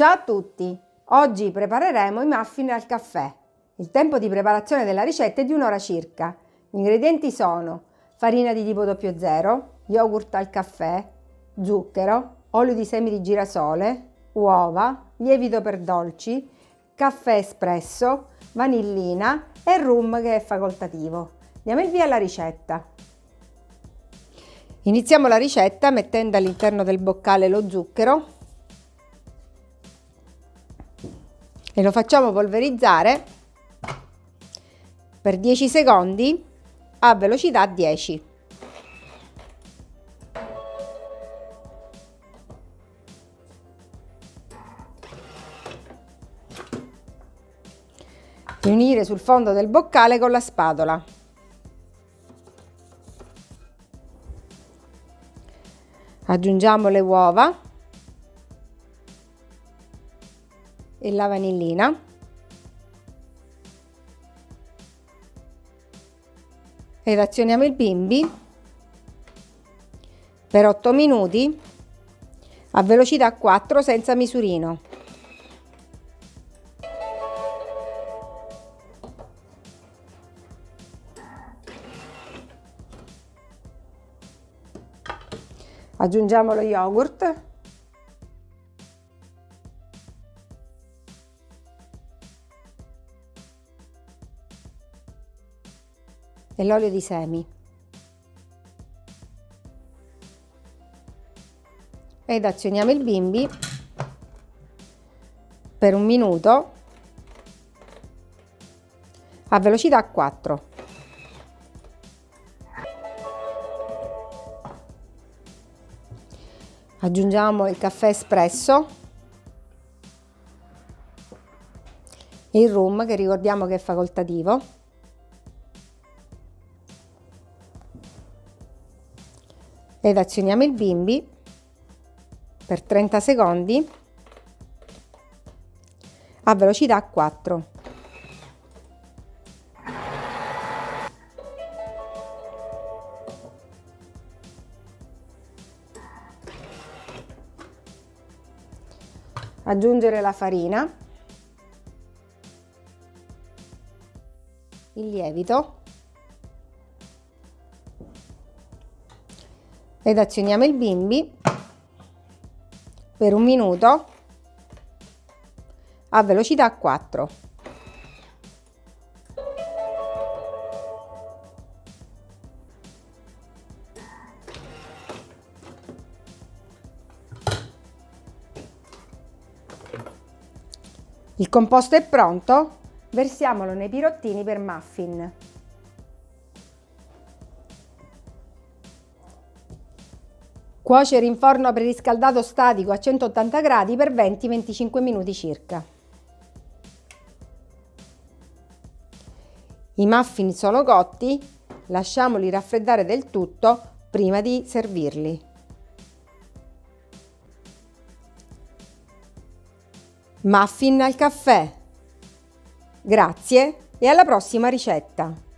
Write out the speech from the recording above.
Ciao a tutti! Oggi prepareremo i muffin al caffè. Il tempo di preparazione della ricetta è di un'ora circa. Gli ingredienti sono farina di tipo 00, yogurt al caffè, zucchero, olio di semi di girasole, uova, lievito per dolci, caffè espresso, vanillina e rum che è facoltativo. Diamo il via alla ricetta. Iniziamo la ricetta mettendo all'interno del boccale lo zucchero e lo facciamo polverizzare per 10 secondi a velocità 10. Riunire sul fondo del boccale con la spatola. Aggiungiamo le uova e la vanillina ed azioniamo il bimbi per 8 minuti a velocità 4 senza misurino. Aggiungiamo lo yogurt e l'olio di semi. Ed azioniamo il bimbi per un minuto a velocità 4. Aggiungiamo il caffè espresso il rum che ricordiamo che è facoltativo ed azioniamo il bimbi per 30 secondi a velocità 4. Aggiungere la farina, il lievito ed azioniamo il bimbi per un minuto a velocità 4. Il composto è pronto, versiamolo nei pirottini per muffin. Cuocere in forno preriscaldato statico a 180 gradi per 20-25 minuti circa. I muffin sono cotti, lasciamoli raffreddare del tutto prima di servirli. Muffin al caffè. Grazie e alla prossima ricetta!